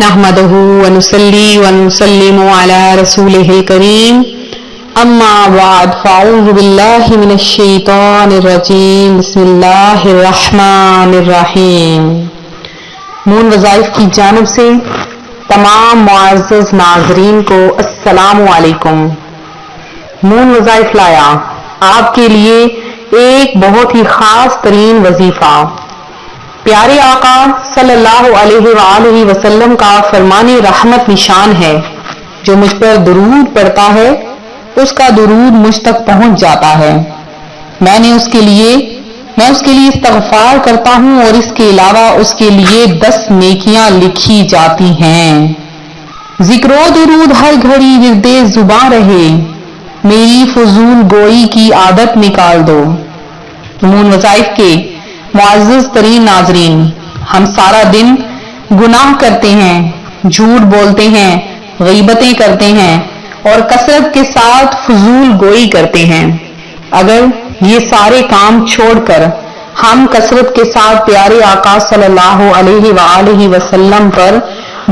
نحمده ونصلي ونسلم على رسوله الكريم. اما بعد فاعوذ بالله من الشيطان الرجيم. بسم الله الرحمن الرحيم. مون وظائف کی جانب سے تمام معزز ناظرین کو السلام علیکم. مون وظائف لایا، آپ کے لیے ایک بہت ہی خاص ترین وظیفہ. پیارے آقا صلی اللہ علیہ وآلہ وسلم کا فرمان رحمت نشان ہے، جو مجھ پر درود پڑتا ہے، اس کا درود مجھ تک پہنچ جاتا ہے۔ میں نے اس کے لیے، میں اس کے لیے استغفار کرتا ہوں اور اس کے علاوہ اس کے لیے دس نیکیاں لکھی جاتی ہیں۔ ذکر و درود ہر گھڑی ورد زباں رہے۔ میری فضول گوئی کی عادت نکال دو۔ مون وظائف کے معزز ترین ناظرین، ہم سارا دن گناہ کرتے ہیں، جھوٹ بولتے ہیں، غیبتیں کرتے ہیں اور کثرت کے ساتھ فضول گوئی کرتے ہیں۔ اگر یہ سارے کام چھوڑ کر ہم کثرت کے ساتھ پیارے آقا صلی اللہ علیہ وآلہ وسلم پر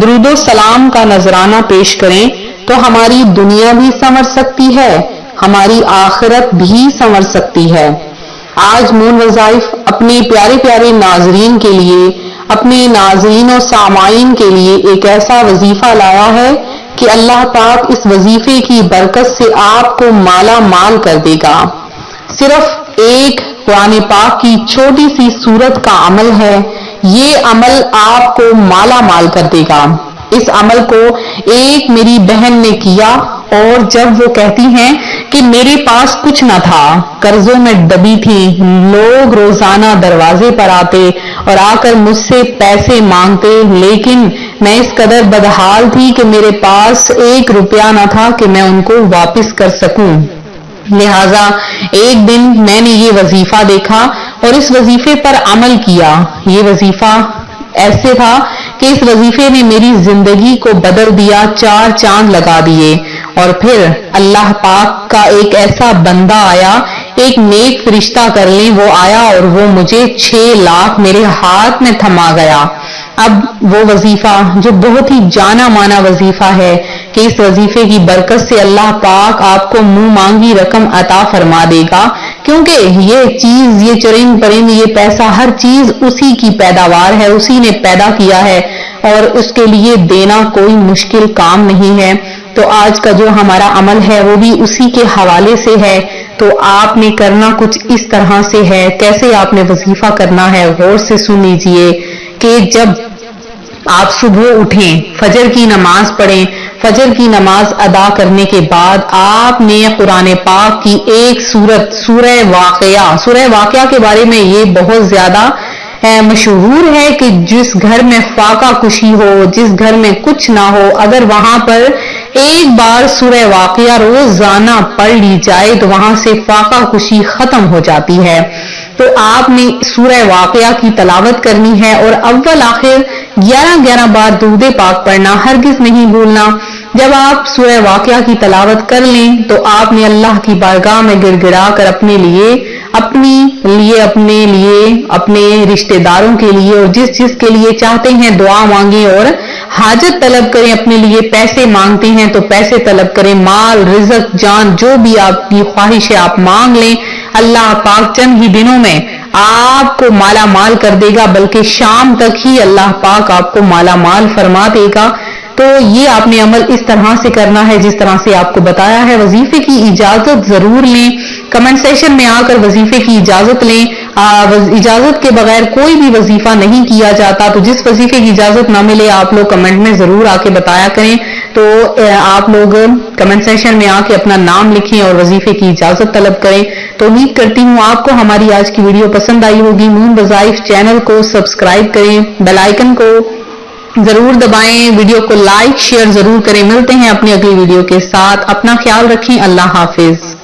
درود و سلام کا نذرانہ پیش کریں تو ہماری دنیا بھی سمر سکتی ہے، ہماری آخرت بھی سمر سکتی ہے۔ آج مون وظائف اپنے پیارے پیارے ناظرین کے لیے، اپنے ناظرین و سامعین کے لیے ایک ایسا وظیفہ لایا ہے کہ اللہ پاک اس وظیفے کی برکت سے آپ کو مالا مال کر دے گا۔ صرف ایک قرآن پاک کی چھوٹی سی صورت کا عمل ہے، یہ عمل آپ کو مالا مال کر دے گا۔ اس عمل کو ایک میری بہن نے کیا اور جب وہ کہتی ہیں کہ میرے پاس کچھ نہ تھا۔ قرضوں میں دبی تھی۔ لوگ روزانہ دروازے پر آتے اور آ کر مجھ سے پیسے مانگتے، لیکن میں اس قدر بدحال تھی کہ میرے پاس ایک روپیہ نہ تھا کہ میں ان کو واپس کر سکوں۔ لہذا ایک دن میں نے یہ وظیفہ دیکھا اور اس وظیفے پر عمل کیا۔ یہ وظیفہ ایسے تھا کہ اس وظیفے نے میری زندگی کو بدل دیا، چار چاند لگا دیے۔ اور پھر اللہ پاک کا ایک ایسا بندہ آیا، ایک نیک فرشتہ کر لیں، وہ آیا اور وہ مجھے چھ لاکھ میرے ہاتھ میں تھما گیا۔ اب وہ وظیفہ، جو بہت ہی جانا مانا وظیفہ ہے کہ اس وظیفے کی برکت سے اللہ پاک آپ کو منہ مانگی رقم عطا فرما دے گا۔ کیونکہ یہ چیز، یہ چرند پرند، یہ پیسہ، ہر چیز اسی کی پیداوار ہے، اسی نے پیدا کیا ہے اور اس کے لیے دینا کوئی مشکل کام نہیں ہے۔ تو آج کا جو ہمارا عمل ہے وہ بھی اسی کے حوالے سے ہے۔ تو آپ نے کرنا کچھ اس طرح سے ہے۔ کیسے آپ نے وظیفہ کرنا ہے؟ غور سے سن لیجیے کہ جب آپ صبح اٹھیں، فجر کی نماز پڑھیں، فجر کی نماز ادا کرنے کے بعد آپ نے قرآن پاک کی ایک سورت، سورہ واقعہ سورہ واقعہ کے بارے میں یہ بہت زیادہ مشہور ہے کہ جس گھر میں فاقہ کشی ہو، جس گھر میں کچھ نہ ہو، اگر وہاں پر ایک بار سورہ واقعہ روزانہ پڑھ لی جائے تو وہاں سے فاقہ کشی ختم ہو جاتی ہے۔ تو آپ نے سورہ واقعہ کی تلاوت کرنی ہے اور اول آخر گیارہ گیارہ بار دودھ پاک پڑھنا، ہرگز نہیں بھولنا۔ جب آپ سورہ واقعہ کی تلاوت کر لیں تو آپ نے اللہ کی بارگاہ میں گڑ گڑا کر اپنے لیے، اپنی لیے، اپنے لیے، اپنے رشتہ داروں کے لیے اور جس جس کے لیے چاہتے ہیں دعا مانگیں اور حاجت طلب کریں، اپنے لیے پیسے مانگتے ہیں تو پیسے طلب کریں، مال، رزق، جان، جو بھی آپ کی خواہش ہے آپ مانگ لیں۔ اللہ پاک چند ہی دنوں میں آپ کو مالا مال کر دے گا، بلکہ شام تک ہی اللہ پاک آپ کو مالا مال فرما دے گا۔ تو یہ آپ نے عمل اس طرح سے کرنا ہے جس طرح سے آپ کو بتایا ہے۔ وظیفے کی اجازت ضرور لیں۔ کمنٹ سیشن میں آ کر وظیفے کی اجازت لیں۔ اجازت کے بغیر کوئی بھی وظیفہ نہیں کیا جاتا، تو جس وظیفے کی اجازت نہ ملے، آپ لوگ کمنٹ میں ضرور آ کے بتایا کریں۔ تو آپ لوگ کمنٹ سیشن میں آ کے اپنا نام لکھیں اور وظیفے کی اجازت طلب کریں۔ تو امید کرتی ہوں آپ کو ہماری آج کی ویڈیو پسند آئی ہوگی۔ مون وظائف چینل کو سبسکرائب کریں، بیل آئکن کو ضرور دبائیں، ویڈیو کو لائک، شیئر ضرور کریں۔ ملتے ہیں اپنی اگلی ویڈیو کے ساتھ۔ اپنا خیال رکھیں۔ اللہ حافظ۔